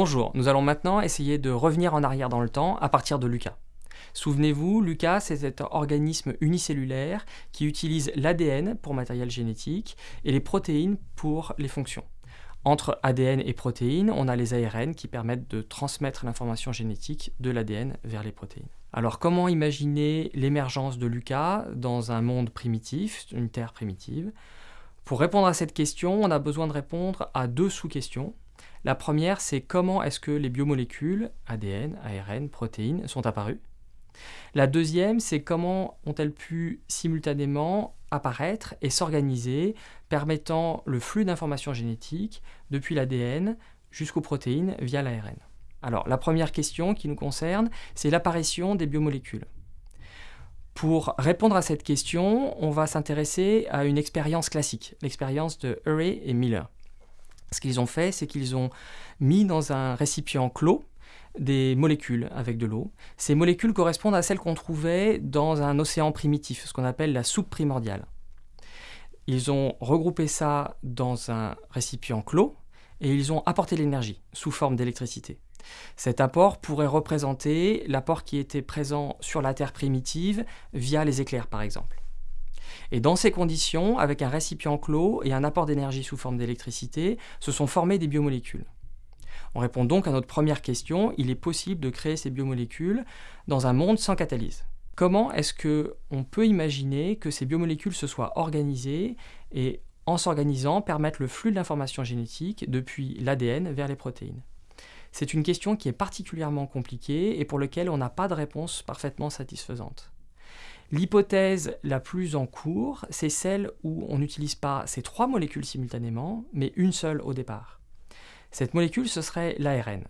Bonjour, nous allons maintenant essayer de revenir en arrière dans le temps à partir de Lucas. Souvenez-vous, Lucas, c'est cet organisme unicellulaire qui utilise l'ADN pour matériel génétique et les protéines pour les fonctions. Entre ADN et protéines, on a les ARN qui permettent de transmettre l'information génétique de l'ADN vers les protéines. Alors comment imaginer l'émergence de Lucas dans un monde primitif, une Terre primitive? Pour répondre à cette question, on a besoin de répondre à deux sous-questions. La première, c'est comment est-ce que les biomolécules, ADN, ARN, protéines, sont apparues. La deuxième, c'est comment ont-elles pu simultanément apparaître et s'organiser, permettant le flux d'informations génétiques depuis l'ADN jusqu'aux protéines via l'ARN. Alors, la première question qui nous concerne, c'est l'apparition des biomolécules. Pour répondre à cette question, on va s'intéresser à une expérience classique, l'expérience de Urey et Miller. Ce qu'ils ont fait, c'est qu'ils ont mis dans un récipient clos des molécules avec de l'eau. Ces molécules correspondent à celles qu'on trouvait dans un océan primitif, ce qu'on appelle la soupe primordiale. Ils ont regroupé ça dans un récipient clos et ils ont apporté l'énergie sous forme d'électricité. Cet apport pourrait représenter l'apport qui était présent sur la Terre primitive via les éclairs par exemple. Et dans ces conditions, avec un récipient clos et un apport d'énergie sous forme d'électricité, se sont formées des biomolécules. On répond donc à notre première question, il est possible de créer ces biomolécules dans un monde sans catalyse. Comment est-ce qu'on peut imaginer que ces biomolécules se soient organisées et en s'organisant permettent le flux de l'information génétique depuis l'ADN vers les protéines? C'est une question qui est particulièrement compliquée et pour laquelle on n'a pas de réponse parfaitement satisfaisante. L'hypothèse la plus en cours, c'est celle où on n'utilise pas ces trois molécules simultanément, mais une seule au départ. Cette molécule, ce serait l'ARN.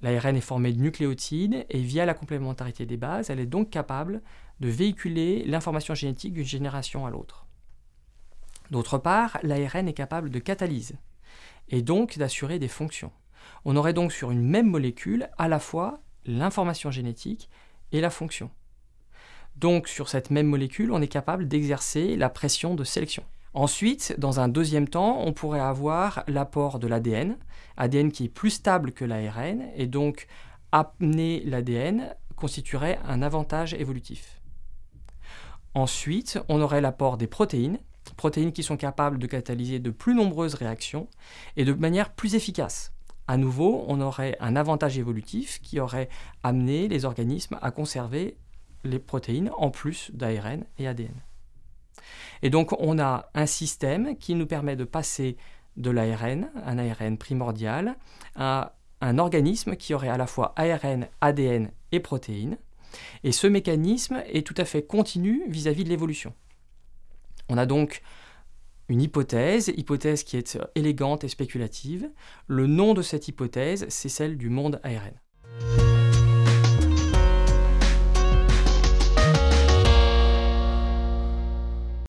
L'ARN est formé de nucléotides et via la complémentarité des bases, elle est donc capable de véhiculer l'information génétique d'une génération à l'autre. D'autre part, l'ARN est capable de catalyse et donc d'assurer des fonctions. On aurait donc sur une même molécule à la fois l'information génétique et la fonction. Donc sur cette même molécule, on est capable d'exercer la pression de sélection. Ensuite, dans un deuxième temps, on pourrait avoir l'apport de l'ADN, ADN qui est plus stable que l'ARN, et donc amener l'ADN constituerait un avantage évolutif. Ensuite, on aurait l'apport des protéines, protéines qui sont capables de catalyser de plus nombreuses réactions et de manière plus efficace. À nouveau, on aurait un avantage évolutif qui aurait amené les organismes à conserver les protéines en plus d'ARN et ADN. Et donc on a un système qui nous permet de passer de l'ARN, un ARN primordial, à un organisme qui aurait à la fois ARN, ADN et protéines. Et ce mécanisme est tout à fait continu vis-à-vis -vis de l'évolution. On a donc une hypothèse, hypothèse qui est élégante et spéculative. Le nom de cette hypothèse, c'est celle du monde ARN.